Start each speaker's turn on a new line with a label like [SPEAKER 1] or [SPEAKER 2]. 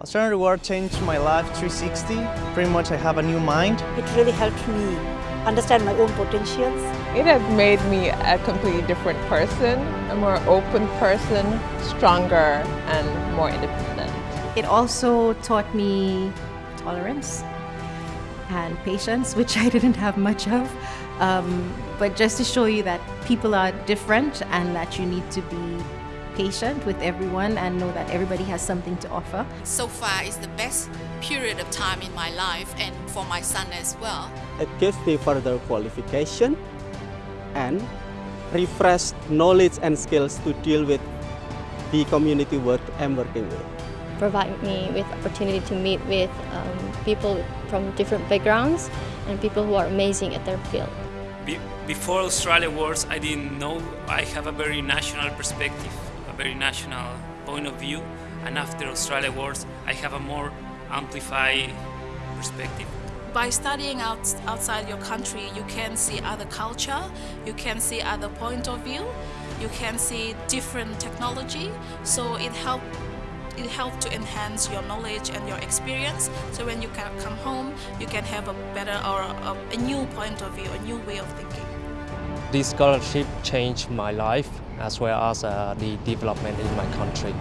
[SPEAKER 1] Australia Award changed my life 360. Pretty much I have a new mind.
[SPEAKER 2] It really helped me understand my own potentials.
[SPEAKER 3] It has made me a completely different person, a more open person, stronger and more independent.
[SPEAKER 4] It also taught me tolerance and patience, which I didn't have much of. Um, but just to show you that people are different and that you need to be patient with everyone and know that everybody has something to offer.
[SPEAKER 5] So far is the best period of time in my life and for my son as well.
[SPEAKER 6] It gives me further qualification and refreshed knowledge and skills to deal with the community work I'm working with.
[SPEAKER 7] Provide me with opportunity to meet with um, people from different backgrounds and people who are amazing at their field.
[SPEAKER 8] Be before Australia Awards, I didn't know I have a very national perspective, a very national point of view, and after Australia Awards, I have a more amplified perspective.
[SPEAKER 5] By studying out, outside your country, you can see other culture, you can see other point of view, you can see different technology, so it helps it helps to enhance your knowledge and your experience. So when you can come home, you can have a better or a, a new point of view, a new way of thinking.
[SPEAKER 9] This scholarship changed my life as well as uh, the development in my country.